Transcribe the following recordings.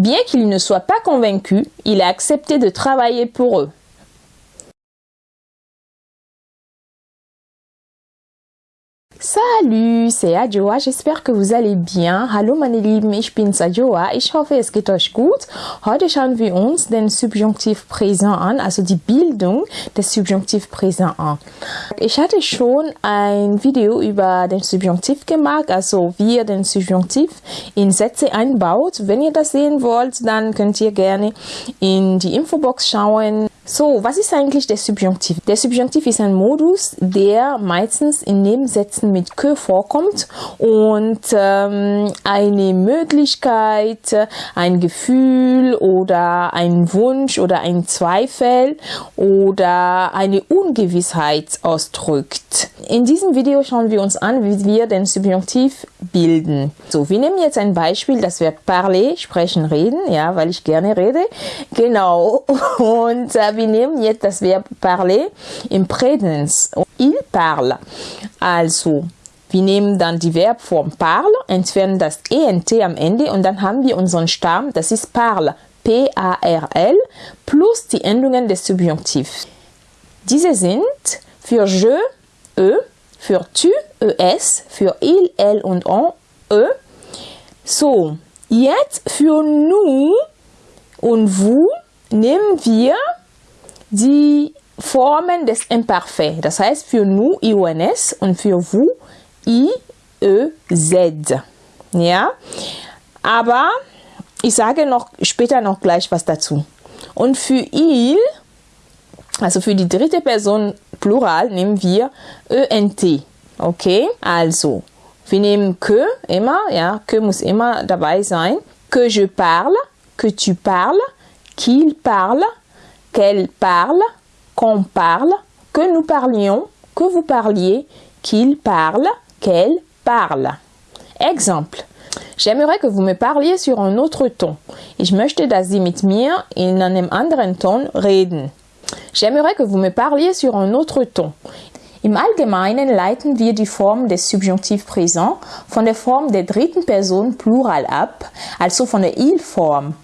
Bien qu'il ne soit pas convaincu, il a accepté de travailler pour eux. Salut, c'est Adjoa, j'espère que vous allez bien. Hallo meine Lieben, ich bin's Adjoa. Ich hoffe, es geht euch gut. Heute schauen wir uns den Subjunktiv Präsent an, also die Bildung des Subjunktiv Präsent an. Ich hatte schon ein Video über den Subjunktiv gemacht, also wie ihr den Subjunktiv in Sätze einbaut. Wenn ihr das sehen wollt, dann könnt ihr gerne in die Infobox schauen. So, was ist eigentlich der Subjunktiv? Der Subjunktiv ist ein Modus, der meistens in Nebensätzen mit que vorkommt und ähm, eine Möglichkeit, ein Gefühl oder ein Wunsch oder ein Zweifel oder eine Ungewissheit ausdrückt. In diesem Video schauen wir uns an, wie wir den Subjunktiv bilden. So, wir nehmen jetzt ein Beispiel, das wir parler, sprechen, reden, ja, weil ich gerne rede. Genau. Und äh, wir nehmen jetzt das Verb parler im Präsens. Il parle. Also, wir nehmen dann die Verbform parle, entfernen das ENT am Ende und dann haben wir unseren Stamm, das ist parle, P-A-R-L, plus die Endungen des Subjunktivs. Diese sind für je, e, für tu, es, für il, elle und on, e. So, jetzt für nous und vous nehmen wir die Formen des Imparfait. Das heißt für nous, IONS und für vous, I-E-Z. Ja, aber ich sage noch später noch gleich was dazu. Und für il, also für die dritte Person Plural, nehmen wir ENT. Okay, also wir nehmen que immer, ja, que muss immer dabei sein. Que je parle, que tu parles, qu'il parle, qu'elle parle, qu'on parle, que nous parlions, que vous parliez, qu'il parle, qu'elle parle. Exemple. J'aimerais que vous me parliez sur un autre ton. Ich möchte, dass Sie mit mir in einem anderen Ton reden. J'aimerais que vous me parliez sur un autre ton. Im Allgemeinen leiten wir die Form des Subjunktiv Präsent von der Form der dritten Person Plural ab, also von der Il-Form.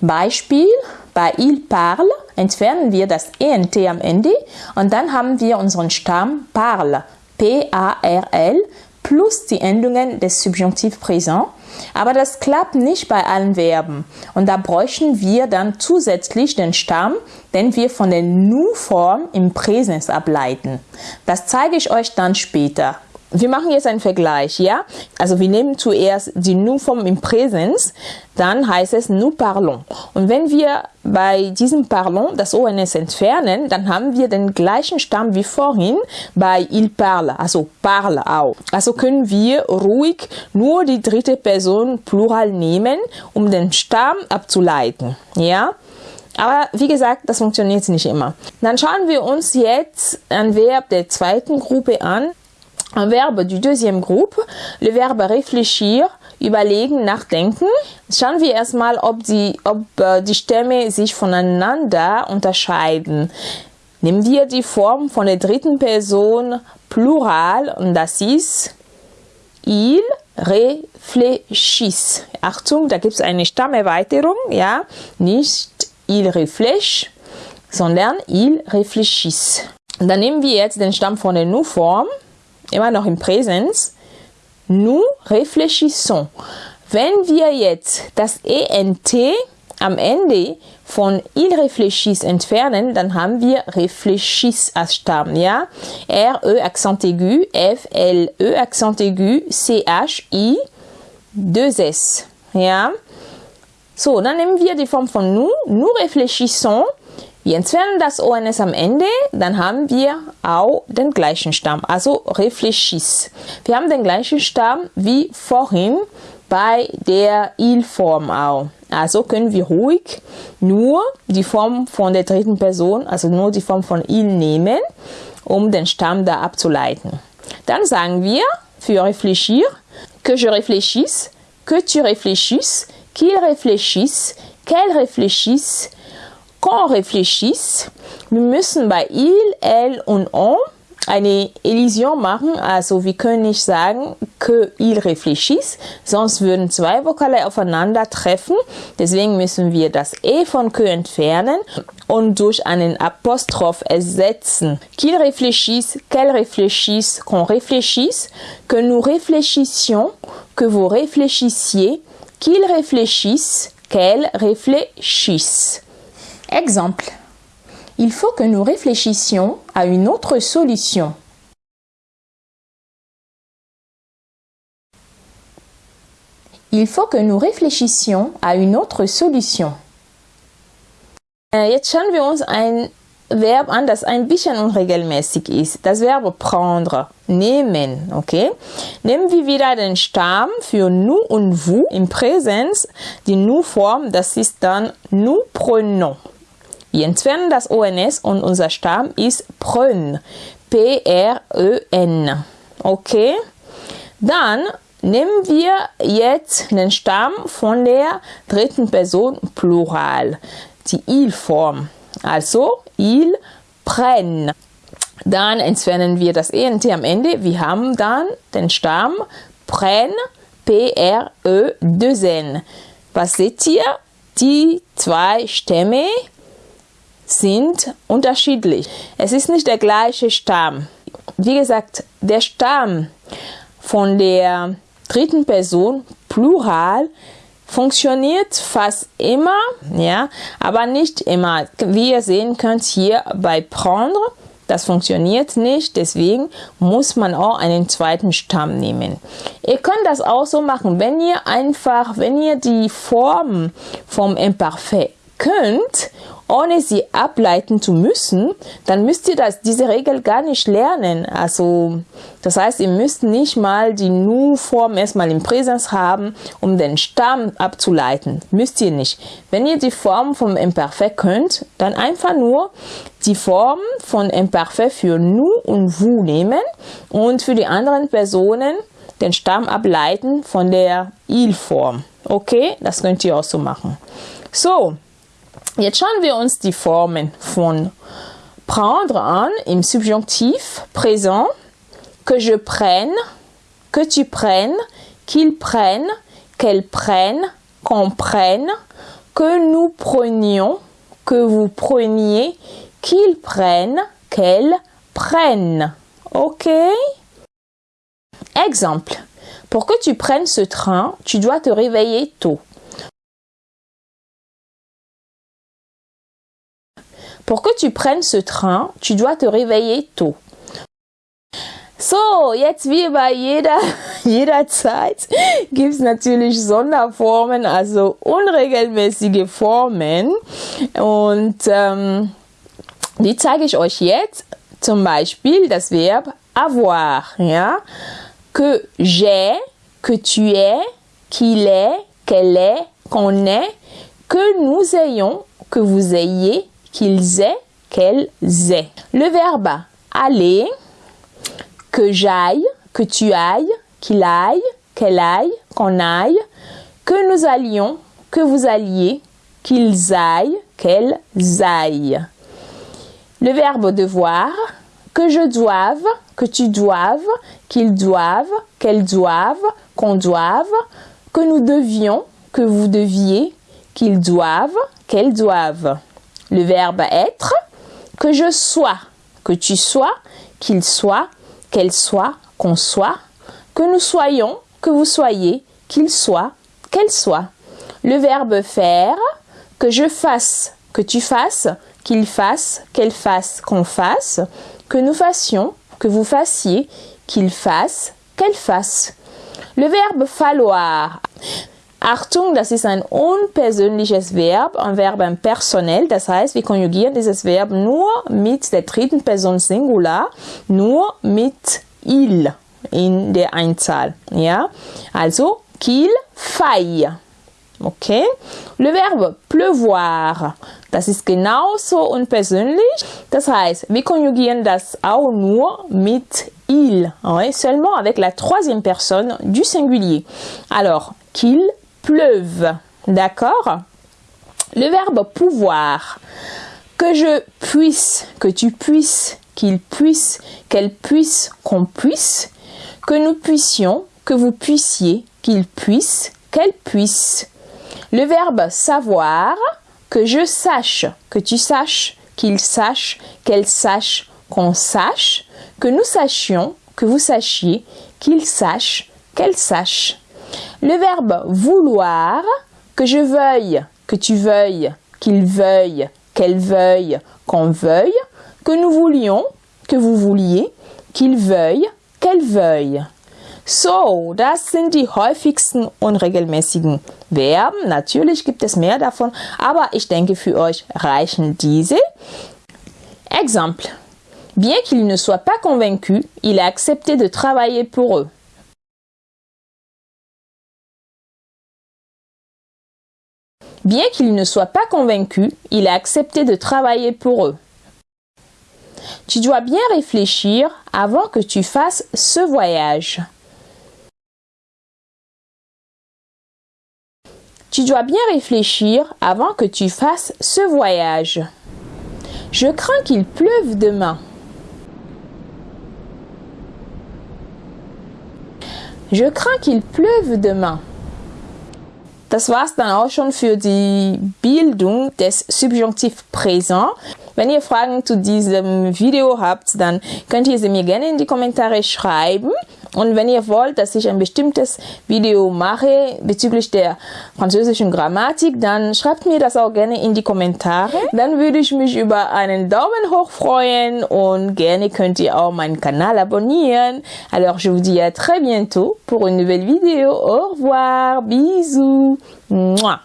Beispiel, bei Il parle entfernen wir das ENT am Ende und dann haben wir unseren Stamm parle, P-A-R-L, plus die Endungen des Subjunktiv Präsent. Aber das klappt nicht bei allen Verben. Und da bräuchten wir dann zusätzlich den Stamm, den wir von der Nu-Form im Präsens ableiten. Das zeige ich euch dann später. Wir machen jetzt einen Vergleich, ja? Also wir nehmen zuerst die Nu-Form im Präsens, dann heißt es nous parlons. Und wenn wir bei diesem parlons das ONS entfernen, dann haben wir den gleichen Stamm wie vorhin bei il parle, also parle auch. Also können wir ruhig nur die dritte Person Plural nehmen, um den Stamm abzuleiten, ja? Aber wie gesagt, das funktioniert nicht immer. Dann schauen wir uns jetzt ein Verb der zweiten Gruppe an un verbe du deuxième groupe, le verbe réfléchir, überlegen, nachdenken. Schauen wir erstmal, ob die, ob äh, die Stämme sich voneinander unterscheiden. Nehmen wir die Form von der dritten Person Plural und das ist il réfléchissent. Achtung, da gibt es eine Stammerweiterung, ja, nicht il réfléchit, sondern il réfléchissent. Dann nehmen wir jetzt den Stamm von der Nu-Form immer noch im Präsens, nous réfléchissons. Wenn wir jetzt das ENT am Ende von il réfléchisse entfernen, dann haben wir réfléchisse als Stamm, ja? R-E Accent aigu, F-L-E Accent aigu, C-H-I, 2-S, ja? So, dann nehmen wir die Form von nous, nous réfléchissons, wir entfernen das ONS am Ende, dann haben wir auch den gleichen Stamm, also réfléchis. Wir haben den gleichen Stamm wie vorhin bei der Il-Form auch. Also können wir ruhig nur die Form von der dritten Person, also nur die Form von Il nehmen, um den Stamm da abzuleiten. Dann sagen wir für réfléchir, que je réfléchisse, que tu réfléchisses, qu'il réfléchisse, qu'elle réfléchisse, qu'on réfléchisse. Wir müssen bei il, elle und on eine Elision machen, also wir können nicht sagen, que il réfléchisse, sonst würden zwei Vokale aufeinander treffen. Deswegen müssen wir das E von que entfernen und durch einen Apostroph ersetzen. Qu'il réfléchisse, qu'elle réfléchisse, qu'on réfléchisse, que nous réfléchissions, que vous réfléchissiez, qu'il réfléchisse, qu'elle réfléchisse. Exemple. Il faut que nous réfléchissions à une autre solution. Il faut que nous réfléchissions à une autre solution. Äh, jetzt schauen wir uns ein Verb an, das ein bisschen unregelmäßig ist. Das Verb prendre, nehmen, okay? Nehmen wir wieder den Stamm für nous und vous im Präsens. Die nous-Form, das ist dann nous prenons. Entfernen das ONS und unser Stamm ist prön. P-R-E-N. Okay? Dann nehmen wir jetzt den Stamm von der dritten Person Plural, die Il-Form. Also, il prennent. Dann entfernen wir das ENT am Ende. Wir haben dann den Stamm prenne, P-R-E-2-N. Was seht ihr? Die zwei Stämme sind unterschiedlich. Es ist nicht der gleiche Stamm. Wie gesagt, der Stamm von der dritten Person, Plural, funktioniert fast immer, ja, aber nicht immer. Wie ihr sehen könnt hier bei prendre, das funktioniert nicht, deswegen muss man auch einen zweiten Stamm nehmen. Ihr könnt das auch so machen, wenn ihr einfach, wenn ihr die Form vom Imparfait könnt ohne sie ableiten zu müssen, dann müsst ihr das, diese Regel gar nicht lernen. Also, das heißt, ihr müsst nicht mal die Nu-Form erstmal im Präsens haben, um den Stamm abzuleiten. Müsst ihr nicht. Wenn ihr die Form vom Imperfekt könnt, dann einfach nur die Form von Imperfekt für Nu und Vous nehmen und für die anderen Personen den Stamm ableiten von der Il-Form. Okay, das könnt ihr auch so machen. So, Jetzt schauen wir uns die Formen von prendre an im présent, que je prenne, que tu prennes, qu'il prenne, qu'elle prenne, qu'on prenne, que nous prenions, que vous preniez, qu'il prenne, qu'elle prenne. OK? Exemple. Pour que tu prennes ce train, tu dois te réveiller tôt. Pour que tu prennes ce train, tu dois te réveiller tôt. So, jetzt wie bei jeder, jeder Zeit gibt es natürlich Sonderformen, also unregelmäßige Formen. Und ähm, die zeige ich euch jetzt. Zum Beispiel das Verb avoir. Que j'ai, que tu es, qu'il est, qu'elle est, qu'on est, que nous ayons, que vous ayez, qu'ils aient, qu'elles aient. Le verbe aller, que j'aille, que tu ailles, qu'il aille, qu'elle aille, qu'on aille, que nous allions, que vous alliez, qu'ils aillent, qu'elles aillent. Le verbe devoir, que je doive, que tu doives, qu'ils doivent, qu'elles doivent, qu'on doive, que nous devions, que vous deviez, qu'ils doivent, qu'elles doivent le verbe être, que je sois, que tu sois, qu'il soit, qu'elle soit, qu'on soit, que nous soyons, que vous soyez, qu'il soit, qu'elle soit. Le verbe faire, que je fasse, que tu fasses, qu'il fasse, qu'elle fasse, qu'on fasse, que nous fassions, que vous fassiez, qu'il fasse, qu'elle fasse. Le verbe falloir. Achtung, das ist ein unpersönliches Verb, ein Verb personell. Das heißt, wir konjugieren dieses Verb nur mit der dritten Person Singular, nur mit il in der Einzahl. Ja, also qu'il faille. Okay? Le Verbe pleuvoir, das ist genauso unpersönlich. Das heißt, wir konjugieren das auch nur mit il, ouais, seulement avec la troisième personne du singulier. Alors, qu'il pleuve. D'accord? Le verbe pouvoir. Que je puisse, que tu puisses, qu'il puisse, qu'elle puisse, qu'on puisse, que nous puissions, que vous puissiez, qu'il puisse, qu'elle puisse. Le verbe savoir, que je sache, que tu saches, qu'il sache, qu'elle sache, qu'on sache, que nous sachions, que vous sachiez, qu'il sache, qu'elle sache. Le verbe vouloir, que je veuille, que tu veuilles, qu'il veuille, qu'elle veuille, qu'on veuille, que nous voulions, que vous vouliez, qu'il veuille, qu'elle veuille. So, das sind die häufigsten unregelmäßigen Verben. Natürlich gibt es mehr davon, aber ich denke für euch reichen diese. Exemple. Bien qu'il ne soit pas convaincu, il a accepté de travailler pour eux. Bien qu'il ne soit pas convaincu, il a accepté de travailler pour eux. Tu dois bien réfléchir avant que tu fasses ce voyage. Tu dois bien réfléchir avant que tu fasses ce voyage. Je crains qu'il pleuve demain. Je crains qu'il pleuve demain. Das war's dann auch schon für die Bildung des Subjunktiv Präsent. Wenn ihr Fragen zu diesem Video habt, dann könnt ihr sie mir gerne in die Kommentare schreiben. Und wenn ihr wollt, dass ich ein bestimmtes Video mache bezüglich der französischen Grammatik, dann schreibt mir das auch gerne in die Kommentare. Dann würde ich mich über einen Daumen hoch freuen und gerne könnt ihr auch meinen Kanal abonnieren. Alors je vous dis à très bientôt pour une nouvelle vidéo. Au revoir, bisous. Mouah.